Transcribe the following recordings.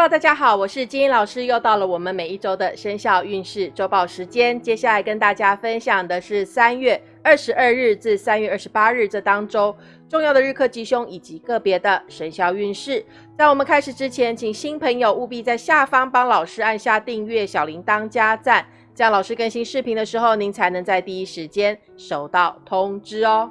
Hello，大家好，我是金英老师，又到了我们每一周的生肖运势周报时间。接下来跟大家分享的是三月二十二日至三月二十八日这当周重要的日课吉凶以及个别的生肖运势。在我们开始之前，请新朋友务必在下方帮老师按下订阅、小铃铛加赞，这样老师更新视频的时候，您才能在第一时间收到通知哦。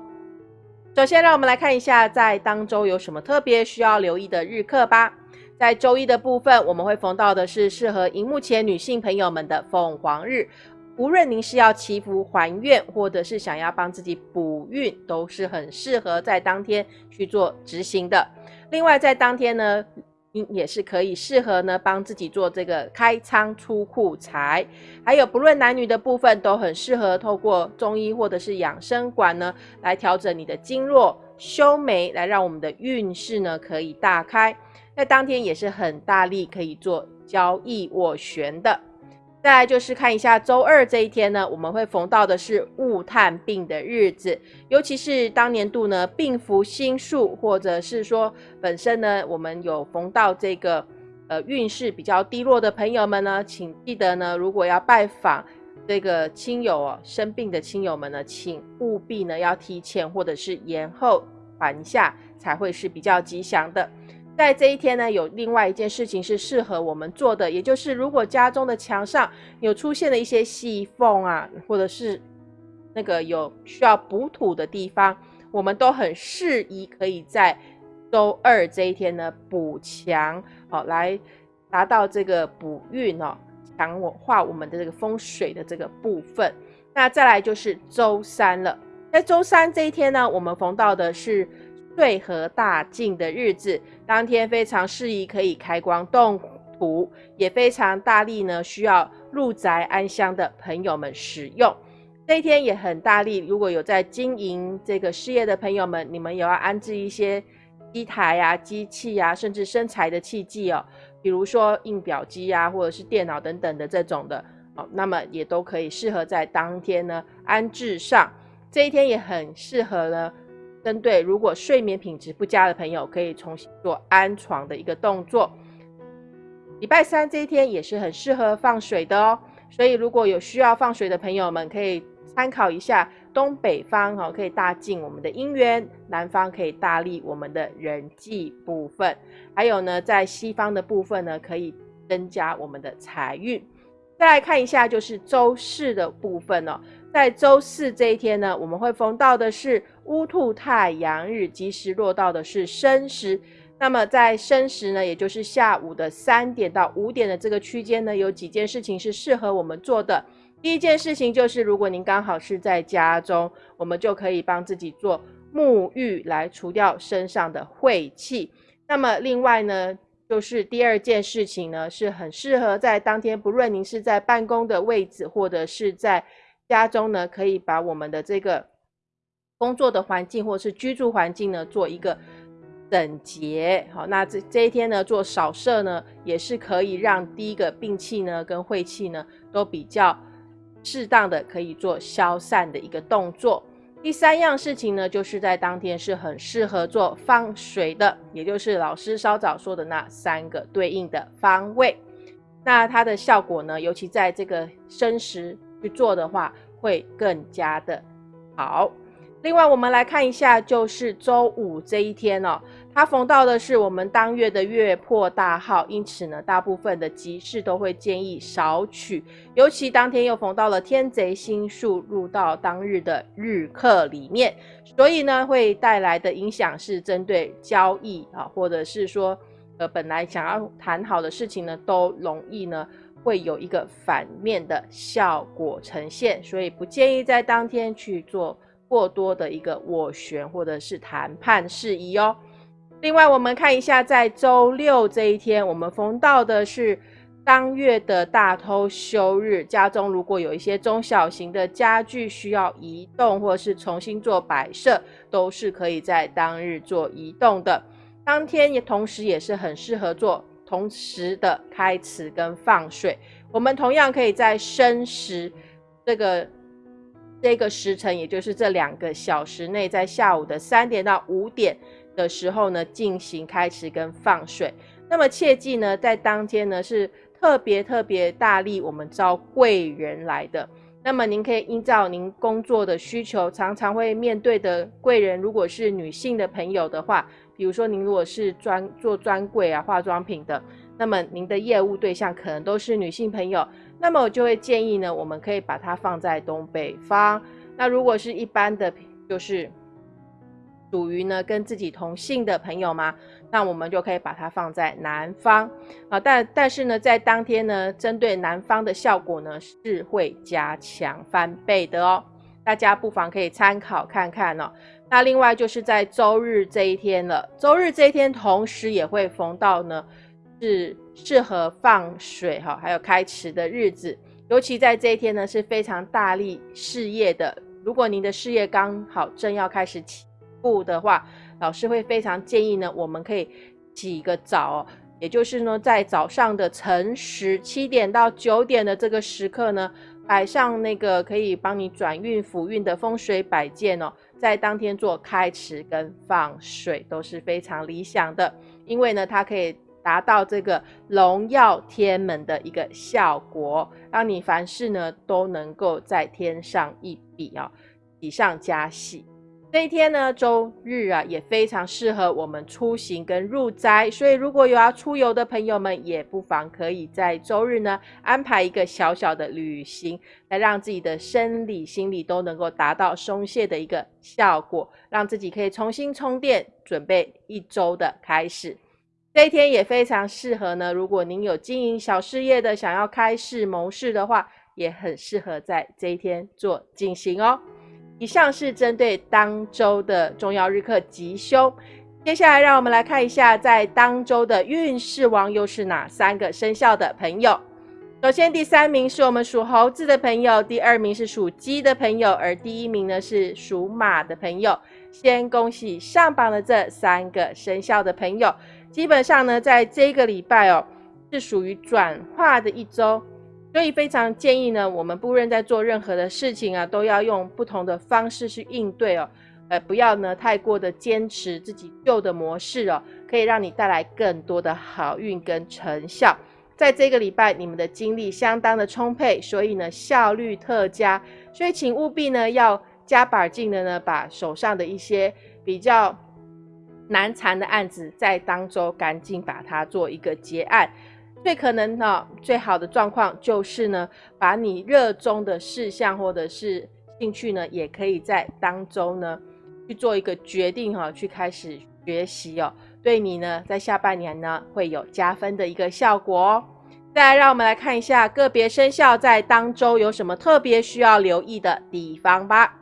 首先，让我们来看一下在当周有什么特别需要留意的日课吧。在周一的部分，我们会逢到的是适合荧幕前女性朋友们的凤凰日。无论您是要祈福还愿，或者是想要帮自己补运，都是很适合在当天去做执行的。另外，在当天呢，也是可以适合呢帮自己做这个开仓出库财。还有不论男女的部分，都很适合透过中医或者是养生馆呢来调整你的经络、修眉，来让我们的运势呢可以大开。在当天也是很大力可以做交易斡旋的。再来就是看一下周二这一天呢，我们会逢到的是戊探病的日子，尤其是当年度呢病符星数，或者是说本身呢我们有逢到这个呃运势比较低落的朋友们呢，请记得呢，如果要拜访这个亲友哦生病的亲友们呢，请务必呢要提前或者是延后还下，才会是比较吉祥的。在这一天呢，有另外一件事情是适合我们做的，也就是如果家中的墙上有出现了一些细缝啊，或者是那个有需要补土的地方，我们都很适宜可以在周二这一天呢补墙，好来达到这个补运哦，强化我们的这个风水的这个部分。那再来就是周三了，在周三这一天呢，我们逢到的是。岁合大进的日子，当天非常适宜可以开光动土，也非常大力呢，需要入宅安香的朋友们使用。这一天也很大力，如果有在经营这个事业的朋友们，你们也要安置一些机台啊、机器啊，甚至生财的器具哦，比如说印表机啊，或者是电脑等等的这种的哦，那么也都可以适合在当天呢安置上。这一天也很适合呢。针对如果睡眠品质不佳的朋友，可以重新做安床的一个动作。礼拜三这一天也是很适合放水的哦，所以如果有需要放水的朋友们，可以参考一下东北方哈，可以大进我们的姻缘；南方可以大利我们的人际部分。还有呢，在西方的部分呢，可以增加我们的财运。再来看一下，就是周四的部分哦。在周四这一天呢，我们会逢到的是乌兔太阳日，吉时落到的是申时。那么在申时呢，也就是下午的三点到五点的这个区间呢，有几件事情是适合我们做的。第一件事情就是，如果您刚好是在家中，我们就可以帮自己做沐浴，来除掉身上的晦气。那么另外呢，就是第二件事情呢，是很适合在当天，不论您是在办公的位置，或者是在家中呢，可以把我们的这个工作的环境或是居住环境呢，做一个整洁。好，那这这一天呢，做扫射呢，也是可以让第一个病气呢跟晦气呢都比较适当的可以做消散的一个动作。第三样事情呢，就是在当天是很适合做放水的，也就是老师稍早说的那三个对应的方位。那它的效果呢，尤其在这个申时。去做的话会更加的好。另外，我们来看一下，就是周五这一天哦，它逢到的是我们当月的月破大号，因此呢，大部分的集市都会建议少取。尤其当天又逢到了天贼星数入到当日的日课里面，所以呢，会带来的影响是针对交易啊，或者是说，呃，本来想要谈好的事情呢，都容易呢。会有一个反面的效果呈现，所以不建议在当天去做过多的一个斡旋或者是谈判事宜哦。另外，我们看一下，在周六这一天，我们逢到的是当月的大偷休日，家中如果有一些中小型的家具需要移动或是重新做摆设，都是可以在当日做移动的。当天也同时也是很适合做。同时的开池跟放水，我们同样可以在申时这个这个时辰，也就是这两个小时内，在下午的三点到五点的时候呢，进行开池跟放水。那么切记呢，在当天呢是特别特别大力我们招贵人来的。那么您可以依照您工作的需求，常常会面对的贵人，如果是女性的朋友的话，比如说您如果是专做专柜啊化妆品的，那么您的业务对象可能都是女性朋友，那么我就会建议呢，我们可以把它放在东北方。那如果是一般的，就是属于呢跟自己同姓的朋友吗？那我们就可以把它放在南方啊，但但是呢，在当天呢，针对南方的效果呢是会加强翻倍的哦，大家不妨可以参考看看哦。那另外就是在周日这一天了，周日这一天同时也会逢到呢是适合放水哈，还有开池的日子，尤其在这一天呢是非常大力事业的，如果您的事业刚好正要开始起步的话。老师会非常建议呢，我们可以起一个早，也就是呢，在早上的晨时七点到九点的这个时刻呢，摆上那个可以帮你转运福运的风水摆件哦，在当天做开池跟放水都是非常理想的，因为呢，它可以达到这个荣耀天门的一个效果，让你凡事呢都能够再添上一笔哦，喜上加喜。这一天呢，周日啊，也非常适合我们出行跟入斋，所以如果有要出游的朋友们，也不妨可以在周日呢安排一个小小的旅行，来让自己的生理、心理都能够达到松懈的一个效果，让自己可以重新充电，准备一周的开始。这一天也非常适合呢，如果您有经营小事业的，想要开市谋事的话，也很适合在这一天做进行哦。以上是针对当周的重要日课吉凶，接下来让我们来看一下，在当周的运势王又是哪三个生肖的朋友。首先，第三名是我们属猴子的朋友，第二名是属鸡的朋友，而第一名呢是属马的朋友。先恭喜上榜的这三个生肖的朋友，基本上呢，在这个礼拜哦，是属于转化的一周。所以非常建议呢，我们不论在做任何的事情啊，都要用不同的方式去应对哦，呃，不要呢太过的坚持自己旧的模式哦，可以让你带来更多的好运跟成效。在这个礼拜，你们的精力相当的充沛，所以呢效率特佳，所以请务必呢要加把劲的呢，把手上的一些比较难缠的案子，在当周赶紧把它做一个结案。最可能呢，最好的状况就是呢，把你热衷的事项或者是兴趣呢，也可以在当中呢去做一个决定哈，去开始学习哦，对你呢在下半年呢会有加分的一个效果哦。再来，让我们来看一下个别生肖在当周有什么特别需要留意的地方吧。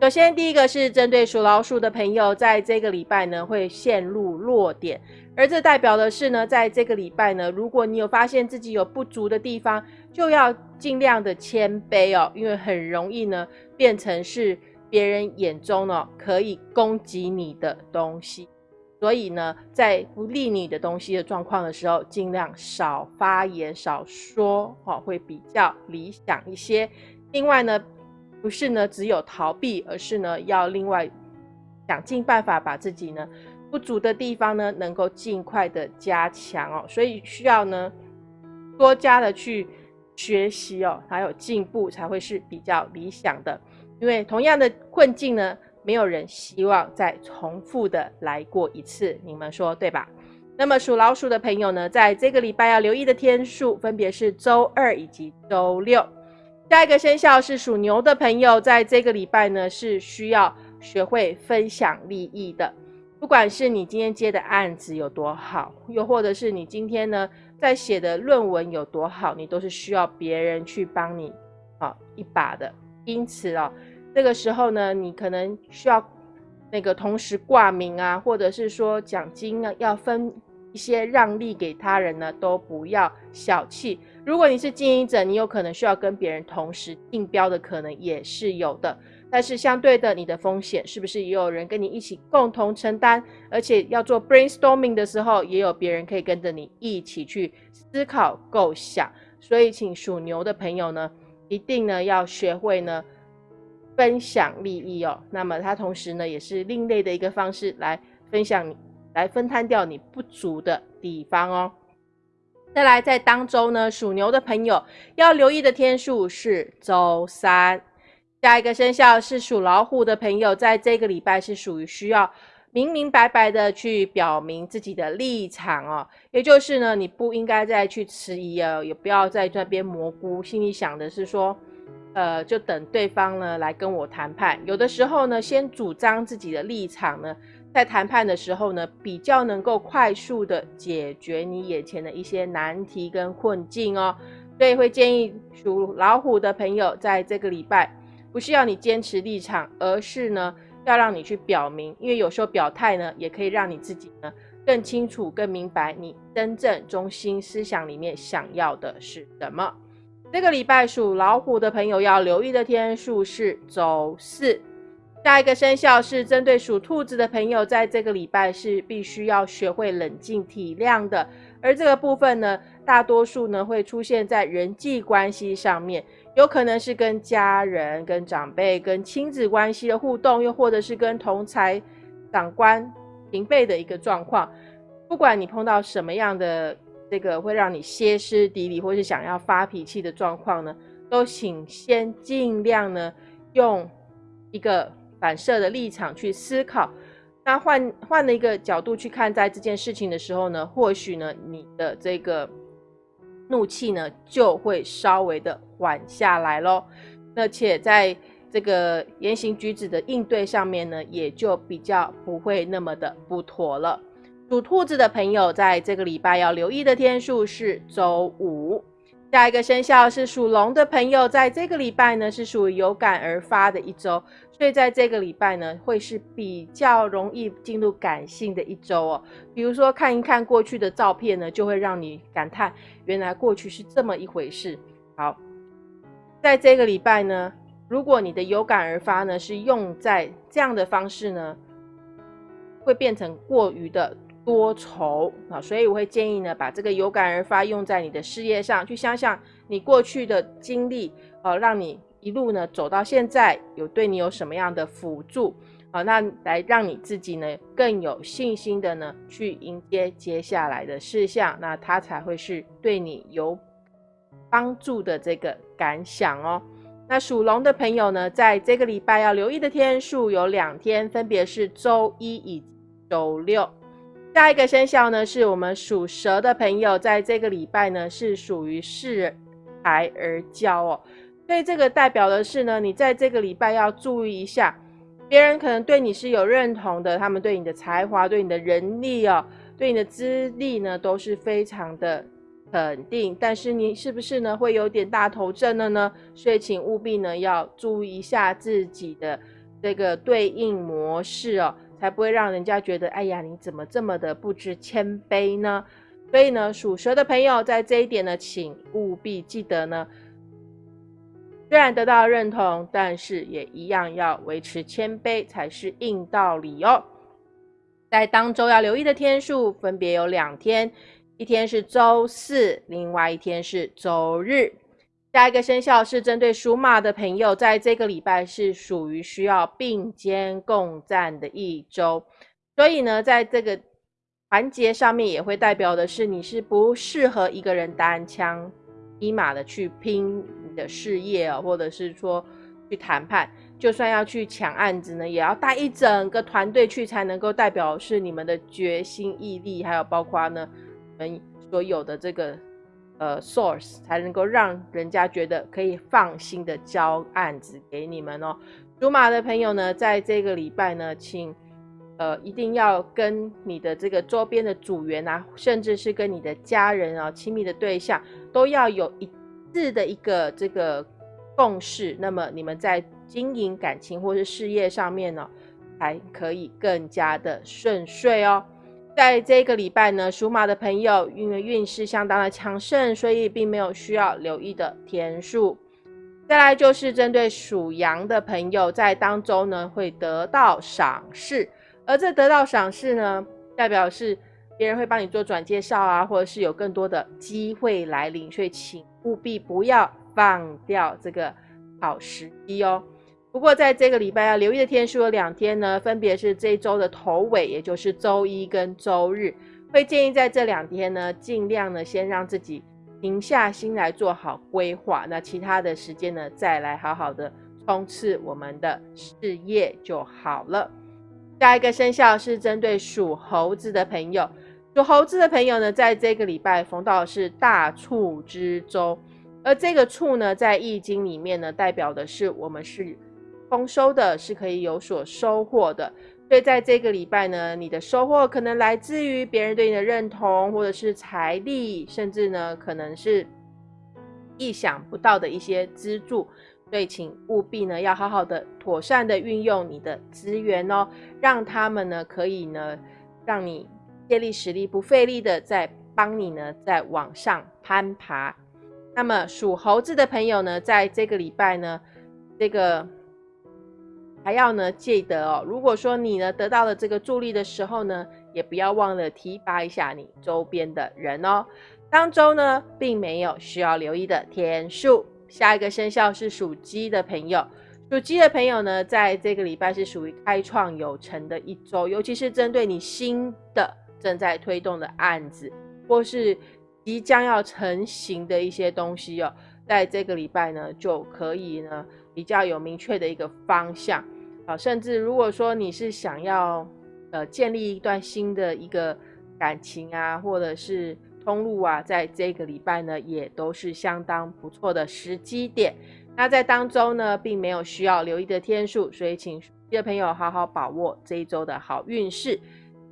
首先，第一个是针对属老鼠的朋友，在这个礼拜呢会陷入弱点。而这代表的是呢，在这个礼拜呢，如果你有发现自己有不足的地方，就要尽量的谦卑哦，因为很容易呢变成是别人眼中呢可以攻击你的东西，所以呢，在不利你的东西的状况的时候，尽量少发言、少说，哦，会比较理想一些。另外呢，不是呢只有逃避，而是呢要另外想尽办法把自己呢。不足的地方呢，能够尽快的加强哦，所以需要呢多加的去学习哦，还有进步才会是比较理想的。因为同样的困境呢，没有人希望再重复的来过一次，你们说对吧？那么属老鼠的朋友呢，在这个礼拜要留意的天数分别是周二以及周六。下一个生肖是属牛的朋友，在这个礼拜呢是需要学会分享利益的。不管是你今天接的案子有多好，又或者是你今天呢在写的论文有多好，你都是需要别人去帮你啊一把的。因此哦，这个时候呢，你可能需要那个同时挂名啊，或者是说奖金呢要分一些让利给他人呢，都不要小气。如果你是经营者，你有可能需要跟别人同时竞标的可能也是有的。但是相对的，你的风险是不是也有人跟你一起共同承担？而且要做 brainstorming 的时候，也有别人可以跟着你一起去思考构想。所以，请属牛的朋友呢，一定呢要学会呢分享利益哦。那么，它同时呢也是另类的一个方式来分享你来分摊掉你不足的地方哦。再来，在当周呢，属牛的朋友要留意的天数是周三。下一个生肖是属老虎的朋友，在这个礼拜是属于需要明明白白的去表明自己的立场哦，也就是呢，你不应该再去迟疑哦，也不要在那边蘑菇，心里想的是说，呃，就等对方呢来跟我谈判。有的时候呢，先主张自己的立场呢。在谈判的时候呢，比较能够快速的解决你眼前的一些难题跟困境哦，所以会建议属老虎的朋友，在这个礼拜不是要你坚持立场，而是呢要让你去表明，因为有时候表态呢，也可以让你自己呢更清楚、更明白你真正中心思想里面想要的是什么。这个礼拜属老虎的朋友要留意的天数是周四。下一个生肖是针对属兔子的朋友，在这个礼拜是必须要学会冷静体谅的。而这个部分呢，大多数呢会出现在人际关系上面，有可能是跟家人、跟长辈、跟亲子关系的互动，又或者是跟同才、长官、平辈的一个状况。不管你碰到什么样的这个会让你歇斯底里，或是想要发脾气的状况呢，都请先尽量呢用一个。反射的立场去思考，那换换了一个角度去看待这件事情的时候呢，或许呢，你的这个怒气呢就会稍微的缓下来喽。而且在这个言行举止的应对上面呢，也就比较不会那么的不妥了。属兔子的朋友在这个礼拜要留意的天数是周五。下一个生肖是属龙的朋友，在这个礼拜呢是属于有感而发的一周，所以在这个礼拜呢会是比较容易进入感性的一周哦。比如说看一看过去的照片呢，就会让你感叹原来过去是这么一回事。好，在这个礼拜呢，如果你的有感而发呢是用在这样的方式呢，会变成过于的。多愁啊，所以我会建议呢，把这个有感而发用在你的事业上，去想想你过去的经历，呃，让你一路呢走到现在，有对你有什么样的辅助啊？那来让你自己呢更有信心的呢去迎接接下来的事项，那它才会是对你有帮助的这个感想哦。那属龙的朋友呢，在这个礼拜要留意的天数有两天，分别是周一以周六。下一个生肖呢，是我们属蛇的朋友，在这个礼拜呢，是属于恃才而骄哦，所以这个代表的是呢，你在这个礼拜要注意一下，别人可能对你是有认同的，他们对你的才华、对你的人力哦、对你的资历呢，都是非常的肯定，但是你是不是呢，会有点大头症了呢？所以请务必呢，要注意一下自己的这个对应模式哦。才不会让人家觉得，哎呀，你怎么这么的不知谦卑呢？所以呢，属蛇的朋友在这一点呢，请务必记得呢，虽然得到认同，但是也一样要维持谦卑才是硬道理哦。在当周要留意的天数分别有两天，一天是周四，另外一天是周日。下一个生肖是针对属马的朋友，在这个礼拜是属于需要并肩共战的一周，所以呢，在这个环节上面也会代表的是你是不适合一个人单枪匹马的去拼你的事业哦，或者是说去谈判，就算要去抢案子呢，也要带一整个团队去才能够代表是你们的决心毅力，还有包括呢，你们所有的这个。呃，source 才能够让人家觉得可以放心的交案子给你们哦。属马的朋友呢，在这个礼拜呢，请呃一定要跟你的这个周边的组员啊，甚至是跟你的家人啊、亲密的对象，都要有一致的一个这个共识。那么你们在经营感情或是事业上面呢，才可以更加的顺遂哦。在这个礼拜呢，属马的朋友因为运势相当的强盛，所以并没有需要留意的天数。再来就是针对属羊的朋友，在当中呢会得到赏识，而这得到赏识呢，代表是别人会帮你做转介绍啊，或者是有更多的机会来临，所以请务必不要放掉这个好时机哦。不过在这个礼拜要留意的天数有两天呢，分别是这一周的头尾，也就是周一跟周日，会建议在这两天呢，尽量呢先让自己停下心来做好规划，那其他的时间呢，再来好好的冲刺我们的事业就好了。下一个生肖是针对属猴子的朋友，属猴子的朋友呢，在这个礼拜逢到的是大畜之周，而这个畜呢，在易经里面呢，代表的是我们是丰收的，是可以有所收获的。所以在这个礼拜呢，你的收获可能来自于别人对你的认同，或者是财力，甚至呢，可能是意想不到的一些资助。所以，请务必呢，要好好的、妥善的运用你的资源哦，让他们呢，可以呢，让你借力使力、不费力的在帮你呢，在往上攀爬。那么，属猴子的朋友呢，在这个礼拜呢，这个还要呢，记得哦，如果说你呢得到了这个助力的时候呢，也不要忘了提拔一下你周边的人哦。当周呢，并没有需要留意的天数。下一个生肖是属鸡的朋友，属鸡的朋友呢，在这个礼拜是属于开创有成的一周，尤其是针对你新的正在推动的案子，或是即将要成型的一些东西哦，在这个礼拜呢，就可以呢比较有明确的一个方向啊，甚至如果说你是想要呃建立一段新的一个感情啊，或者是。通路啊，在这个礼拜呢，也都是相当不错的时机点。那在当中呢，并没有需要留意的天数，所以请属鸡的朋友好好把握这一周的好运势。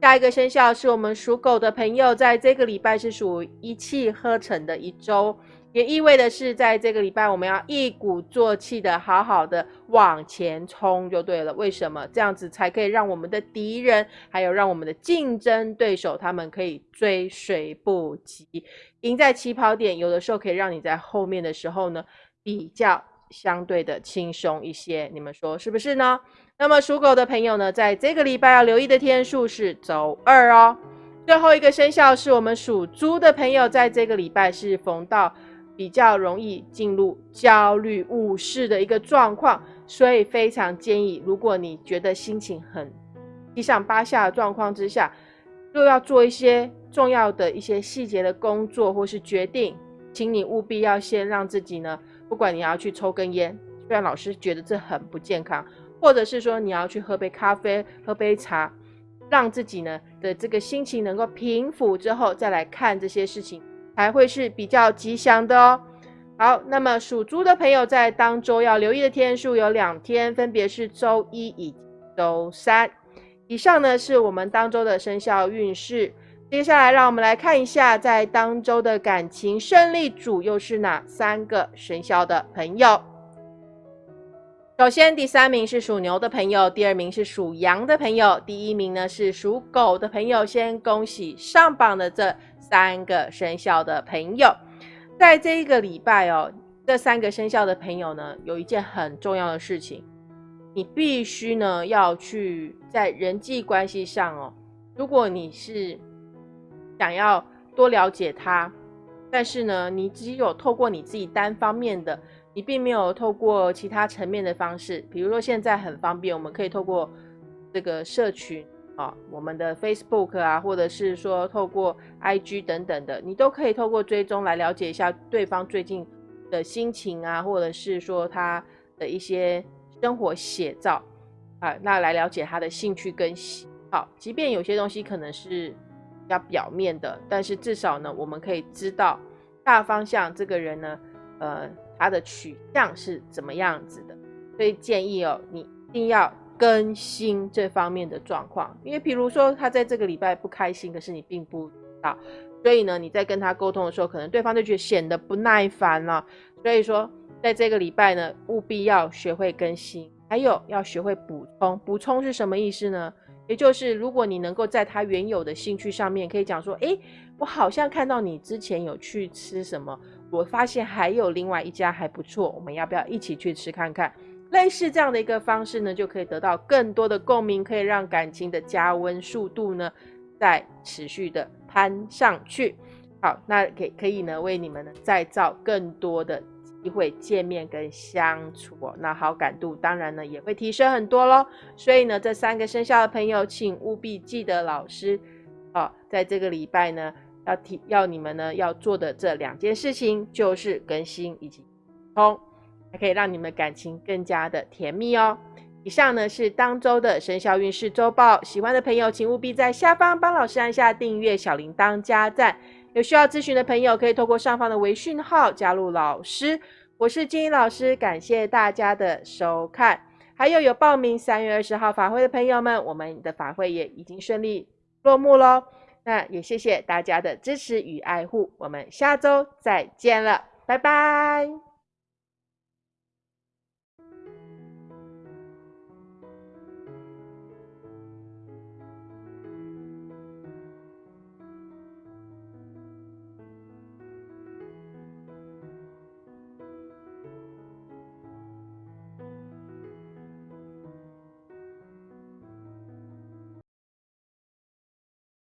下一个生肖是我们属狗的朋友，在这个礼拜是属一气呵成的一周。也意味的是，在这个礼拜，我们要一鼓作气的，好好的往前冲就对了。为什么这样子才可以让我们的敌人，还有让我们的竞争对手，他们可以追随不及，赢在起跑点。有的时候可以让你在后面的时候呢，比较相对的轻松一些。你们说是不是呢？那么属狗的朋友呢，在这个礼拜要留意的天数是周二哦。最后一个生肖是我们属猪的朋友，在这个礼拜是逢到。比较容易进入焦虑误事的一个状况，所以非常建议，如果你觉得心情很七上八下的状况之下，又要做一些重要的一些细节的工作或是决定，请你务必要先让自己呢，不管你要去抽根烟，虽然老师觉得这很不健康，或者是说你要去喝杯咖啡、喝杯茶，让自己呢的这个心情能够平复之后，再来看这些事情。才会是比较吉祥的哦。好，那么属猪的朋友在当周要留意的天数有两天，分别是周一以周三。以上呢是我们当周的生肖运势。接下来让我们来看一下，在当周的感情胜利组又是哪三个生肖的朋友。首先，第三名是属牛的朋友，第二名是属羊的朋友，第一名呢是属狗的朋友。先恭喜上榜的这。三个生肖的朋友，在这一个礼拜哦，这三个生肖的朋友呢，有一件很重要的事情，你必须呢要去在人际关系上哦，如果你是想要多了解他，但是呢，你只有透过你自己单方面的，你并没有透过其他层面的方式，比如说现在很方便，我们可以透过这个社群。啊，我们的 Facebook 啊，或者是说透过 IG 等等的，你都可以透过追踪来了解一下对方最近的心情啊，或者是说他的一些生活写照啊，那来了解他的兴趣跟喜好。即便有些东西可能是比较表面的，但是至少呢，我们可以知道大方向这个人呢，呃，他的取向是怎么样子的。所以建议哦，你一定要。更新这方面的状况，因为比如说他在这个礼拜不开心，可是你并不知道，所以呢，你在跟他沟通的时候，可能对方就觉得显得不耐烦了。所以说，在这个礼拜呢，务必要学会更新，还有要学会补充。补充是什么意思呢？也就是如果你能够在他原有的兴趣上面，可以讲说，诶，我好像看到你之前有去吃什么，我发现还有另外一家还不错，我们要不要一起去吃看看？类似这样的一个方式呢，就可以得到更多的共鸣，可以让感情的加温速度呢，再持续的攀上去。好，那可可以呢，为你们呢再造更多的机会见面跟相处哦，那好感度当然呢也会提升很多喽。所以呢，这三个生肖的朋友，请务必记得老师哦，在这个礼拜呢要提要你们呢要做的这两件事情，就是更新以及通，还可以让你们感情更加的甜蜜哦。以上呢是当周的生肖运势周报，喜欢的朋友请务必在下方帮老师按下订阅、小铃铛、加赞。有需要咨询的朋友可以透过上方的微讯号加入老师。我是金英老师，感谢大家的收看。还有有报名三月二十号法会的朋友们，我们的法会也已经顺利落幕喽。那也谢谢大家的支持与爱护，我们下周再见了，拜拜。